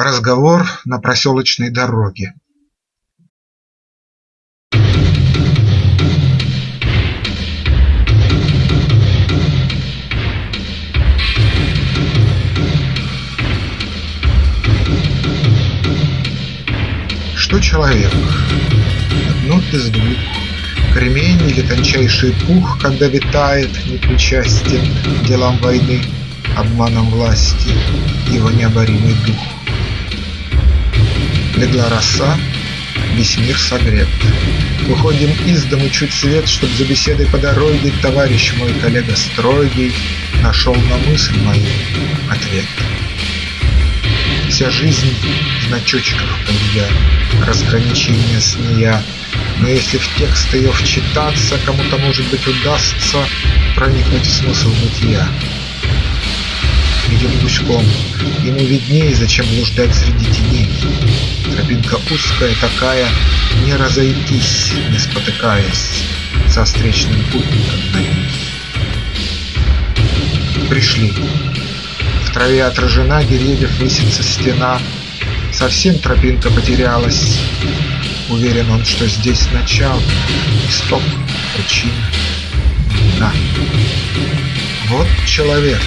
Разговор на проселочной дороге. Что человек? Одно из двух. Кремень или тончайший пух, Когда витает, непричастен Делам войны, обманом власти, Его необоримый дух. Легла роса, весь мир согрет. Выходим из дому чуть свет, Чтоб за беседой по дороге Товарищ мой, коллега строгий, Нашел на мысль мою ответ. Вся жизнь в значочках полия, Разграничения с нея, Но если в текст ее вчитаться, Кому-то, может быть, удастся Проникнуть в смысл бытия идет гуськом. Ему виднее, зачем блуждать среди теней. Тропинка узкая такая, не разойтись, не спотыкаясь, со встречным путником на ней. Пришли. В траве отражена, деревьев высится стена. Совсем тропинка потерялась. Уверен он, что здесь начало, исток, причина, имена. Вот человек,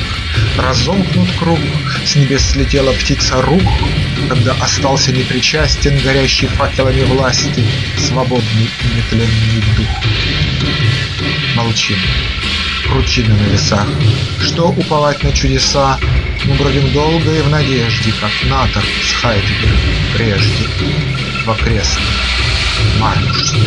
Разомкнут круг, с небес слетела птица рух, Когда остался непричастен, горящий факелами власти, Свободный и нетленный дух. Молчим. Кручины на весах. Что уповать на чудеса? Мы бродим долго и в надежде, Как Натор с Хайдегером прежде, В окрестном Мармуште.